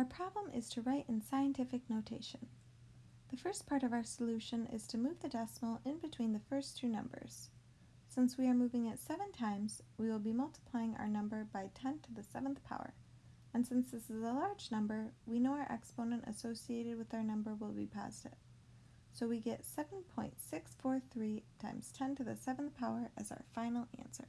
Our problem is to write in scientific notation. The first part of our solution is to move the decimal in between the first two numbers. Since we are moving it 7 times, we will be multiplying our number by 10 to the 7th power. And since this is a large number, we know our exponent associated with our number will be positive. So we get 7.643 times 10 to the 7th power as our final answer.